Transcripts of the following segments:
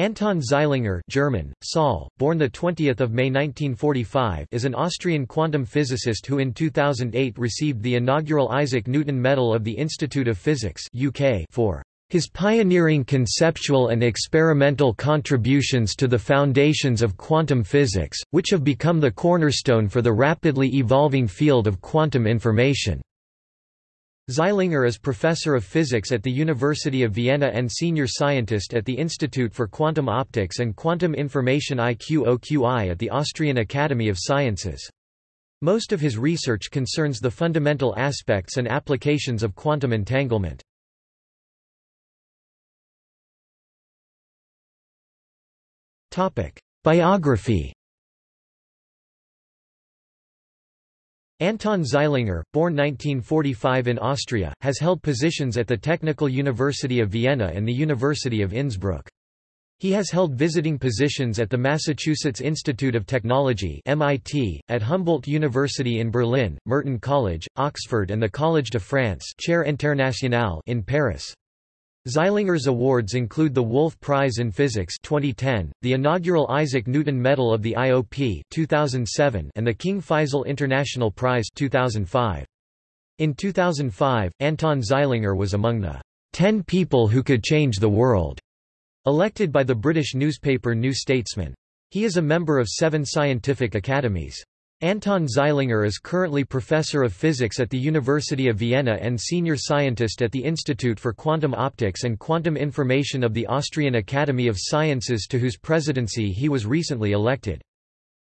Anton Zeilinger German, Saul, born 20 May 1945 is an Austrian quantum physicist who in 2008 received the inaugural Isaac Newton Medal of the Institute of Physics UK for his pioneering conceptual and experimental contributions to the foundations of quantum physics, which have become the cornerstone for the rapidly evolving field of quantum information. Zeilinger is professor of physics at the University of Vienna and senior scientist at the Institute for Quantum Optics and Quantum Information IQOQI at the Austrian Academy of Sciences. Most of his research concerns the fundamental aspects and applications of quantum entanglement. Biography Anton Zeilinger, born 1945 in Austria, has held positions at the Technical University of Vienna and the University of Innsbruck. He has held visiting positions at the Massachusetts Institute of Technology MIT, at Humboldt University in Berlin, Merton College, Oxford and the Collège de France Chaire Internationale in Paris. Zeilinger's awards include the Wolf Prize in Physics 2010, the inaugural Isaac Newton Medal of the IOP 2007, and the King Faisal International Prize 2005. In 2005, Anton Zeilinger was among the 10 people who could change the world, elected by the British newspaper New Statesman. He is a member of seven scientific academies. Anton Zeilinger is currently professor of physics at the University of Vienna and senior scientist at the Institute for Quantum Optics and Quantum Information of the Austrian Academy of Sciences to whose presidency he was recently elected.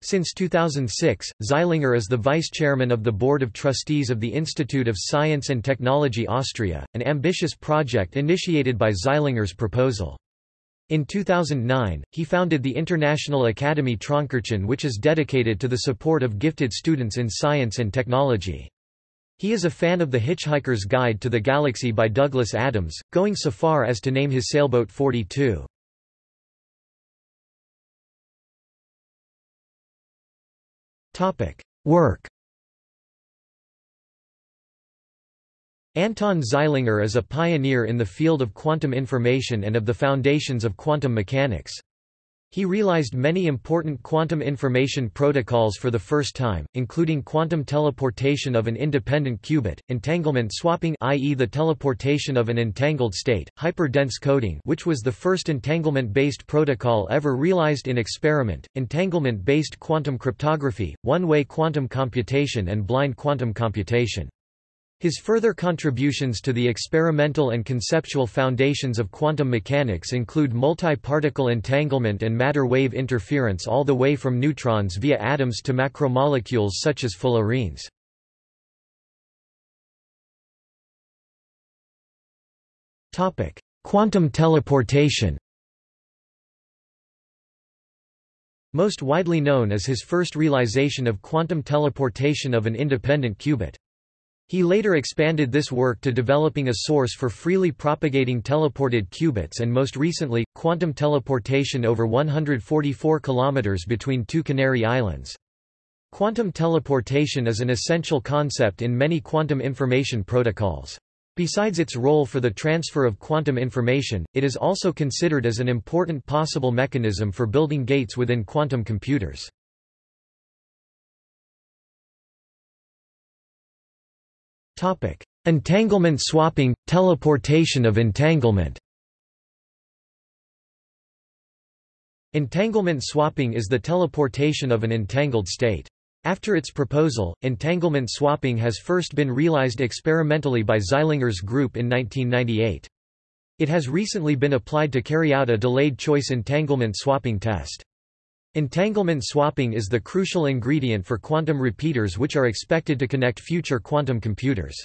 Since 2006, Zeilinger is the vice-chairman of the Board of Trustees of the Institute of Science and Technology Austria, an ambitious project initiated by Zeilinger's proposal. In 2009, he founded the International Academy Traunkirchen which is dedicated to the support of gifted students in science and technology. He is a fan of The Hitchhiker's Guide to the Galaxy by Douglas Adams, going so far as to name his sailboat 42. Work Anton Zeilinger is a pioneer in the field of quantum information and of the foundations of quantum mechanics. He realized many important quantum information protocols for the first time, including quantum teleportation of an independent qubit, entanglement swapping i.e. the teleportation of an entangled state, hyperdense coding which was the first entanglement-based protocol ever realized in experiment, entanglement-based quantum cryptography, one-way quantum computation and blind quantum computation. His further contributions to the experimental and conceptual foundations of quantum mechanics include multi-particle entanglement and matter-wave interference all the way from neutrons via atoms to macromolecules such as fullerenes. Quantum teleportation Most widely known is his first realization of quantum teleportation of an independent qubit. He later expanded this work to developing a source for freely propagating teleported qubits and most recently, quantum teleportation over 144 kilometers between two Canary Islands. Quantum teleportation is an essential concept in many quantum information protocols. Besides its role for the transfer of quantum information, it is also considered as an important possible mechanism for building gates within quantum computers. Entanglement swapping – teleportation of entanglement Entanglement swapping is the teleportation of an entangled state. After its proposal, entanglement swapping has first been realized experimentally by Zeilinger's group in 1998. It has recently been applied to carry out a delayed choice entanglement swapping test. Entanglement swapping is the crucial ingredient for quantum repeaters which are expected to connect future quantum computers.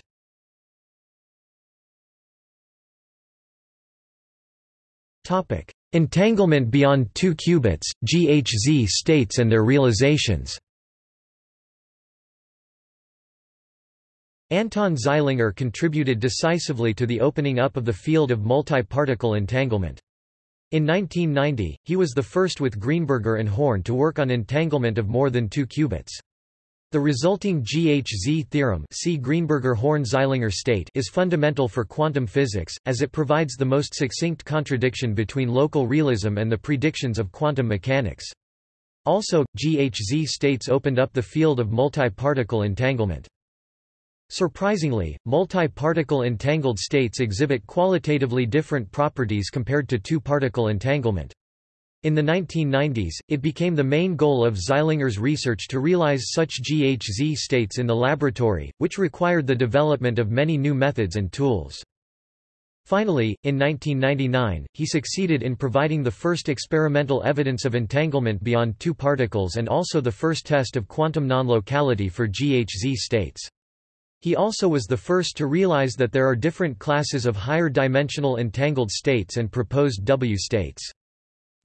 Entanglement beyond two qubits, GHZ states and their realizations Anton Zeilinger contributed decisively to the opening up of the field of multi-particle entanglement. In 1990, he was the first with Greenberger and Horne to work on entanglement of more than two qubits. The resulting GHZ theorem see Greenberger-Horne-Zeilinger state is fundamental for quantum physics, as it provides the most succinct contradiction between local realism and the predictions of quantum mechanics. Also, GHZ states opened up the field of multi-particle entanglement. Surprisingly, multi-particle entangled states exhibit qualitatively different properties compared to two-particle entanglement. In the 1990s, it became the main goal of Zeilinger's research to realize such GHZ states in the laboratory, which required the development of many new methods and tools. Finally, in 1999, he succeeded in providing the first experimental evidence of entanglement beyond two particles and also the first test of quantum non-locality for GHZ states. He also was the first to realize that there are different classes of higher dimensional entangled states and proposed W states.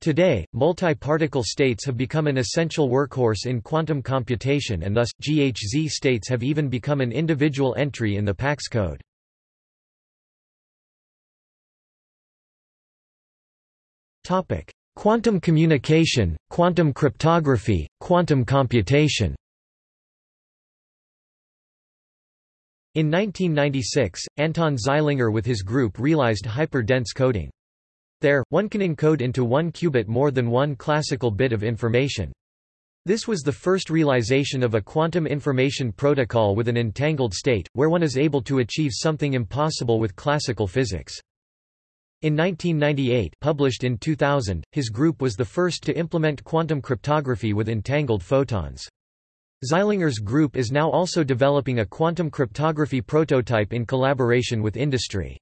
Today, multi-particle states have become an essential workhorse in quantum computation and thus, GHZ states have even become an individual entry in the PACS code. Quantum communication, quantum cryptography, quantum computation In 1996, Anton Zeilinger with his group realized hyper-dense coding. There, one can encode into one qubit more than one classical bit of information. This was the first realization of a quantum information protocol with an entangled state, where one is able to achieve something impossible with classical physics. In 1998 published in 2000, his group was the first to implement quantum cryptography with entangled photons. Zeilinger's group is now also developing a quantum cryptography prototype in collaboration with industry.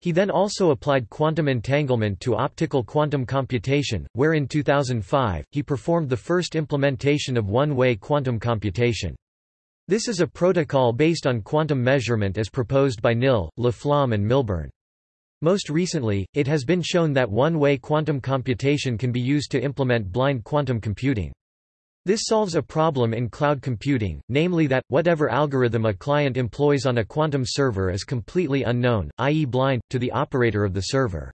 He then also applied quantum entanglement to optical quantum computation, where in 2005, he performed the first implementation of one-way quantum computation. This is a protocol based on quantum measurement as proposed by Knill, Laflamme and Milburn. Most recently, it has been shown that one-way quantum computation can be used to implement blind quantum computing. This solves a problem in cloud computing, namely that, whatever algorithm a client employs on a quantum server is completely unknown, i.e. blind, to the operator of the server.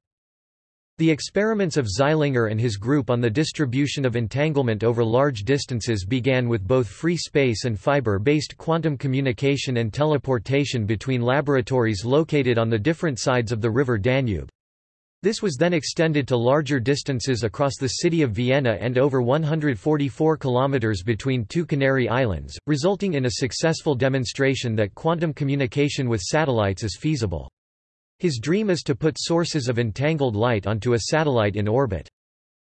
The experiments of Zeilinger and his group on the distribution of entanglement over large distances began with both free space and fiber-based quantum communication and teleportation between laboratories located on the different sides of the river Danube. This was then extended to larger distances across the city of Vienna and over 144 kilometers between two Canary Islands, resulting in a successful demonstration that quantum communication with satellites is feasible. His dream is to put sources of entangled light onto a satellite in orbit.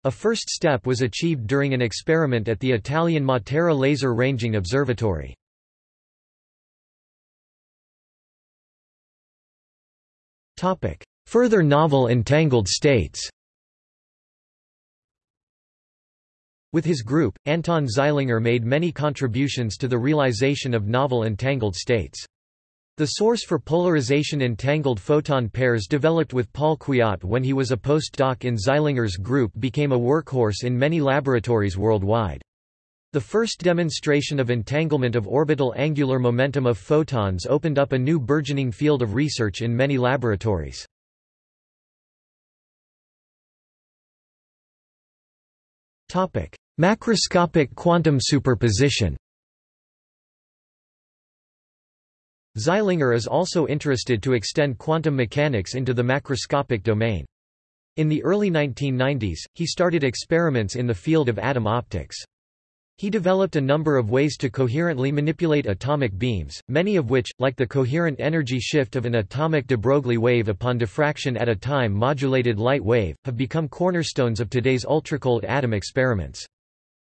A first step was achieved during an experiment at the Italian Matera Laser Ranging Observatory. Topic: Further novel entangled states With his group, Anton Zeilinger made many contributions to the realization of novel entangled states. The source for polarization entangled photon pairs developed with Paul Kwiat when he was a postdoc in Zeilinger's group became a workhorse in many laboratories worldwide. The first demonstration of entanglement of orbital angular momentum of photons opened up a new burgeoning field of research in many laboratories. Macroscopic quantum superposition Zeilinger is also interested to extend quantum mechanics into the macroscopic domain. In the early 1990s, he started experiments in the field of atom optics. He developed a number of ways to coherently manipulate atomic beams, many of which, like the coherent energy shift of an atomic de Broglie wave upon diffraction at a time-modulated light wave, have become cornerstones of today's ultracold atom experiments.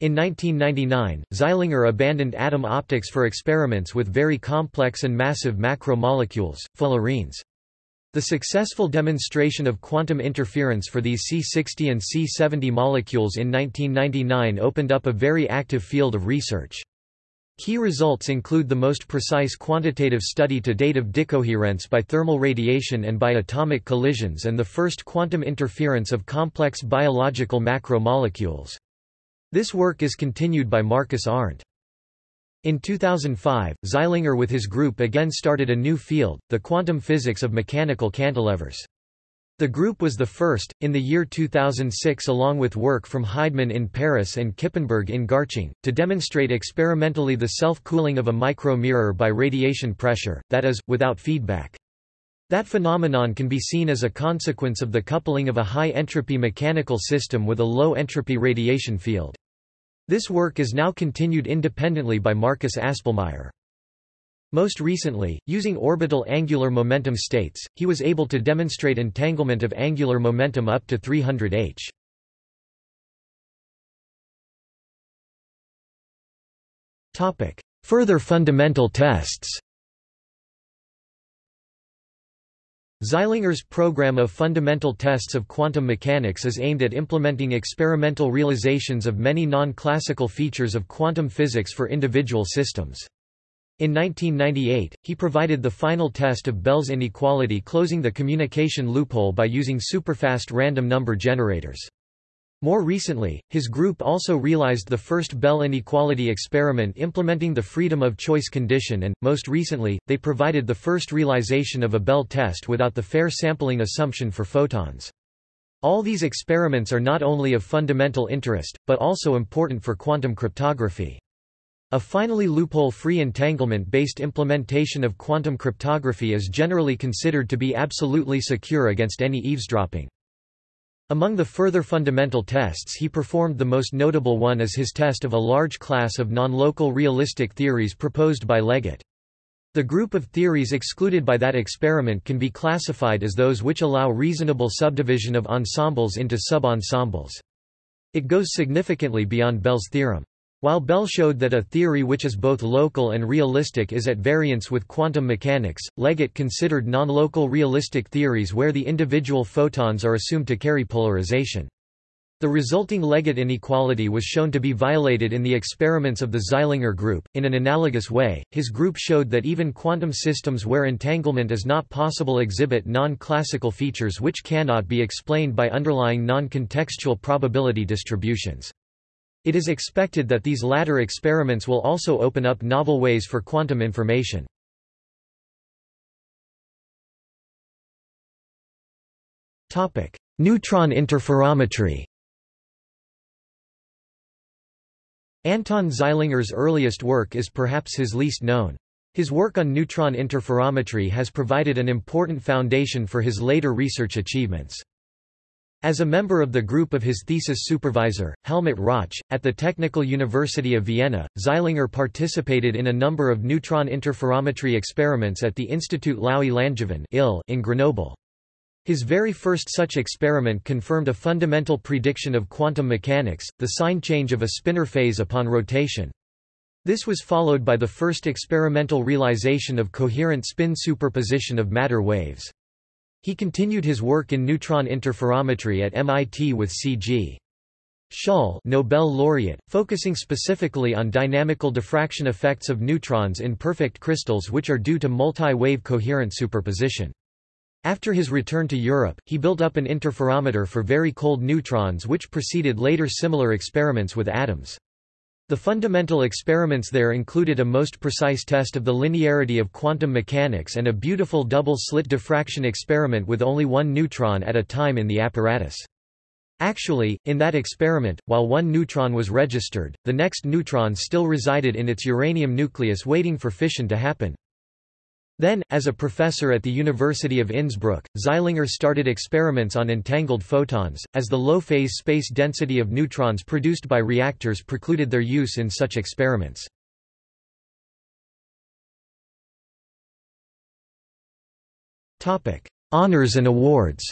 In 1999, Zeilinger abandoned atom optics for experiments with very complex and massive macromolecules, fullerenes. The successful demonstration of quantum interference for these C60 and C70 molecules in 1999 opened up a very active field of research. Key results include the most precise quantitative study to date of decoherence by thermal radiation and by atomic collisions and the first quantum interference of complex biological macromolecules. This work is continued by Markus Arndt. In 2005, Zeilinger with his group again started a new field, the quantum physics of mechanical cantilevers. The group was the first, in the year 2006 along with work from Heidmann in Paris and Kippenberg in Garching, to demonstrate experimentally the self-cooling of a micro-mirror by radiation pressure, that is, without feedback. That phenomenon can be seen as a consequence of the coupling of a high-entropy mechanical system with a low-entropy radiation field. This work is now continued independently by Markus Aspelmeyer. Most recently, using orbital angular momentum states, he was able to demonstrate entanglement of angular momentum up to 300 h. Further fundamental tests Zeilinger's program of fundamental tests of quantum mechanics is aimed at implementing experimental realizations of many non-classical features of quantum physics for individual systems. In 1998, he provided the final test of Bell's inequality closing the communication loophole by using superfast random number generators. More recently, his group also realized the first Bell inequality experiment implementing the freedom of choice condition and, most recently, they provided the first realization of a Bell test without the fair sampling assumption for photons. All these experiments are not only of fundamental interest, but also important for quantum cryptography. A finally loophole-free entanglement-based implementation of quantum cryptography is generally considered to be absolutely secure against any eavesdropping. Among the further fundamental tests he performed the most notable one is his test of a large class of non-local realistic theories proposed by Leggett. The group of theories excluded by that experiment can be classified as those which allow reasonable subdivision of ensembles into sub-ensembles. It goes significantly beyond Bell's theorem. While Bell showed that a theory which is both local and realistic is at variance with quantum mechanics, Leggett considered non-local realistic theories where the individual photons are assumed to carry polarization. The resulting Leggett inequality was shown to be violated in the experiments of the Zeilinger group. In an analogous way, his group showed that even quantum systems where entanglement is not possible exhibit non-classical features which cannot be explained by underlying non-contextual probability distributions. It is expected that these latter experiments will also open up novel ways for quantum information. Neutron interferometry Anton Zeilinger's earliest work is perhaps his least known. His work on neutron interferometry has provided an important foundation for his later research achievements. As a member of the group of his thesis supervisor, Helmut Rauch, at the Technical University of Vienna, Zeilinger participated in a number of neutron interferometry experiments at the Institut Laue-Langevin in Grenoble. His very first such experiment confirmed a fundamental prediction of quantum mechanics, the sign change of a spinor phase upon rotation. This was followed by the first experimental realization of coherent spin superposition of matter waves. He continued his work in neutron interferometry at MIT with C.G. Shull Nobel laureate, focusing specifically on dynamical diffraction effects of neutrons in perfect crystals which are due to multi-wave coherent superposition. After his return to Europe, he built up an interferometer for very cold neutrons which preceded later similar experiments with atoms. The fundamental experiments there included a most precise test of the linearity of quantum mechanics and a beautiful double-slit diffraction experiment with only one neutron at a time in the apparatus. Actually, in that experiment, while one neutron was registered, the next neutron still resided in its uranium nucleus waiting for fission to happen. Then, as a professor at the University of Innsbruck, Zeilinger started experiments on entangled photons, as the low-phase space density of neutrons produced by reactors precluded their use in such experiments. Honours and awards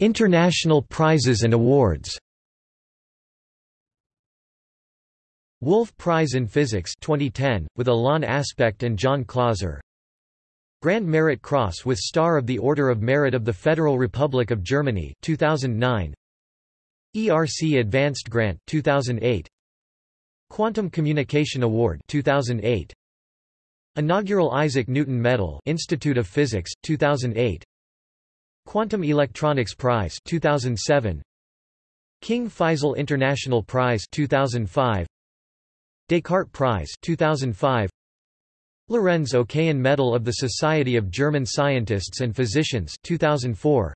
International prizes and awards Wolf Prize in Physics 2010, with Alain Aspect and John Clauser. Grand Merit Cross with Star of the Order of Merit of the Federal Republic of Germany 2009 ERC Advanced Grant 2008 Quantum Communication Award 2008 Inaugural Isaac Newton Medal Institute of Physics 2008 Quantum Electronics Prize 2007 King Faisal International Prize 2005 Descartes Prize 2005 Lorenz Oken Medal of the Society of German Scientists and Physicians 2004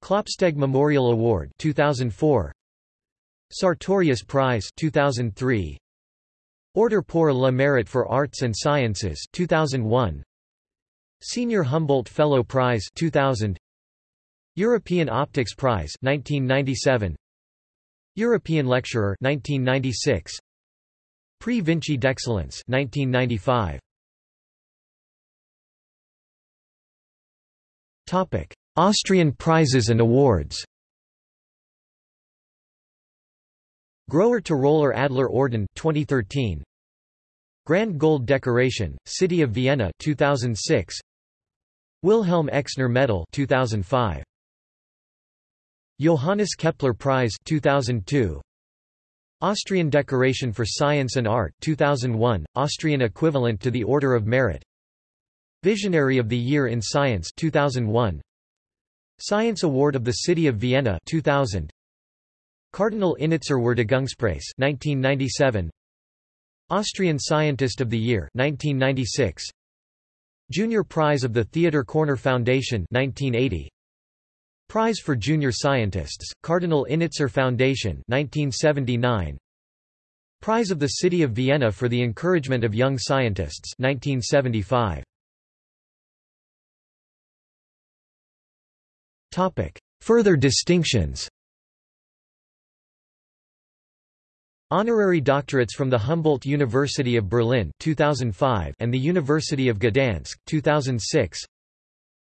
Klopsteg Memorial Award 2004 Sartorius Prize 2003 Order pour le mérite for Arts and Sciences 2001 Senior Humboldt Fellow Prize 2000 European Optics Prize 1997 European Lecturer 1996 Prix Vinci d'Excellence 1995 Topic Austrian prizes and awards. Grower to Roller Adler Orden 2013 Grand Gold Decoration City of Vienna 2006 Wilhelm Exner Medal 2005 Johannes Kepler Prize 2002 Austrian Decoration for Science and Art 2001 Austrian equivalent to the Order of Merit. Visionary of the Year in Science 2001 Science Award of the City of Vienna 2000 Cardinal Innitzer Würdigungspreis 1997 Austrian Scientist of the Year 1996 Junior Prize of the Theodor Körner Foundation 1980 Prize for Junior Scientists Cardinal Innitzer Foundation 1979 Prize of the City of Vienna for the Encouragement of Young Scientists 1975 Topic Further distinctions. Honorary doctorates from the Humboldt University of Berlin 2005 and the University of Gdansk 2006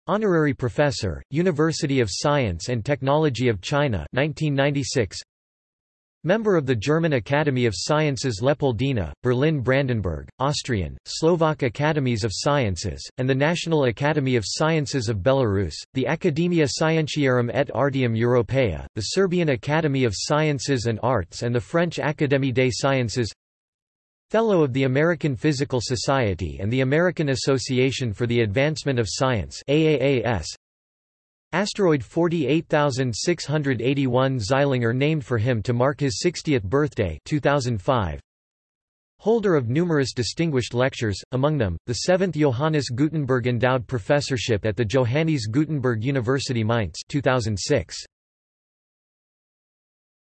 Honorary Professor, University of Science and Technology of China 1996 Member of the German Academy of Sciences Leopoldina, Berlin-Brandenburg, Austrian, Slovak Academies of Sciences, and the National Academy of Sciences of Belarus, the Academia Scientiarum et Artium Europaea, the Serbian Academy of Sciences and Arts and the French Académie des Sciences Fellow of the American Physical Society and the American Association for the Advancement of Science AAAS, Asteroid 48681 Zeilinger named for him to mark his 60th birthday 2005. Holder of numerous distinguished lectures, among them, the seventh Johannes Gutenberg Endowed Professorship at the Johannes Gutenberg University Mainz 2006.